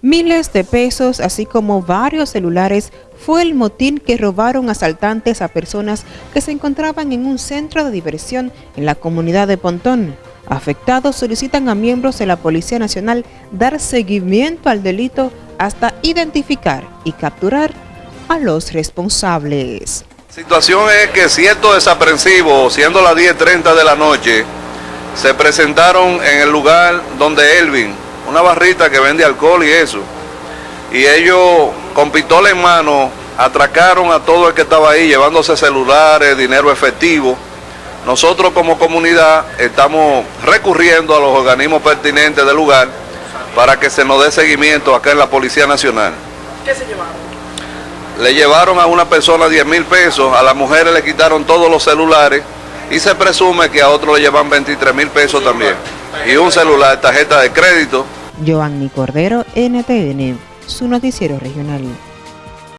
Miles de pesos, así como varios celulares, fue el motín que robaron asaltantes a personas que se encontraban en un centro de diversión en la comunidad de Pontón. Afectados solicitan a miembros de la Policía Nacional dar seguimiento al delito hasta identificar y capturar a los responsables. La situación es que ciertos desaprensivos, siendo las 10.30 de la noche, se presentaron en el lugar donde Elvin, una barrita que vende alcohol y eso. Y ellos con pistola en mano atracaron a todo el que estaba ahí llevándose celulares, dinero efectivo. Nosotros como comunidad estamos recurriendo a los organismos pertinentes del lugar para que se nos dé seguimiento acá en la Policía Nacional. ¿Qué se llevaron? Le llevaron a una persona 10 mil pesos, a las mujeres le quitaron todos los celulares y se presume que a otros le llevan 23 mil pesos también. Y un celular, tarjeta de crédito. Joanny Cordero, NTN, su noticiero regional.